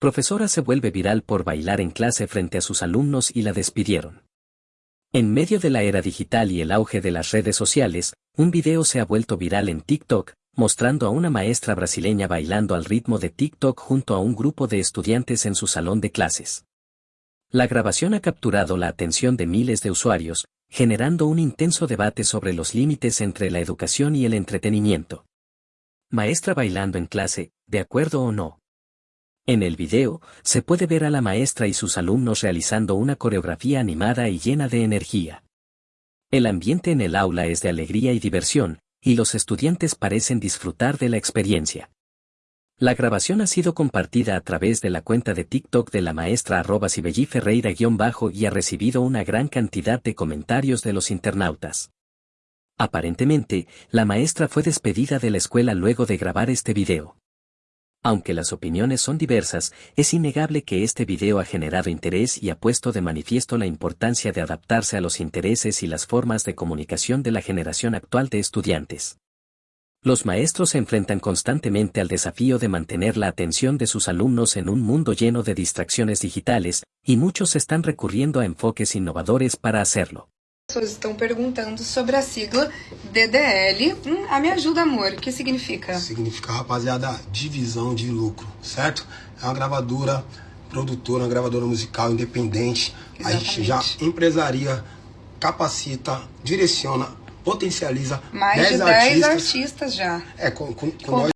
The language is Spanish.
Profesora se vuelve viral por bailar en clase frente a sus alumnos y la despidieron. En medio de la era digital y el auge de las redes sociales, un video se ha vuelto viral en TikTok, mostrando a una maestra brasileña bailando al ritmo de TikTok junto a un grupo de estudiantes en su salón de clases. La grabación ha capturado la atención de miles de usuarios, generando un intenso debate sobre los límites entre la educación y el entretenimiento. Maestra bailando en clase, ¿de acuerdo o no? En el video, se puede ver a la maestra y sus alumnos realizando una coreografía animada y llena de energía. El ambiente en el aula es de alegría y diversión, y los estudiantes parecen disfrutar de la experiencia. La grabación ha sido compartida a través de la cuenta de TikTok de la maestra arroba Ferreira-bajo y ha recibido una gran cantidad de comentarios de los internautas. Aparentemente, la maestra fue despedida de la escuela luego de grabar este video. Aunque las opiniones son diversas, es innegable que este video ha generado interés y ha puesto de manifiesto la importancia de adaptarse a los intereses y las formas de comunicación de la generación actual de estudiantes. Los maestros se enfrentan constantemente al desafío de mantener la atención de sus alumnos en un mundo lleno de distracciones digitales, y muchos están recurriendo a enfoques innovadores para hacerlo. Pessoas estão perguntando sobre a sigla DDL. Hum, a me ajuda, amor. O que significa? Significa, rapaziada, divisão de lucro, certo? É uma gravadora, produtora, uma gravadora musical independente. Exatamente. A gente já empresaria, capacita, direciona, potencializa mais 10 de 10 artistas, artistas já. É, com, com, com, com nós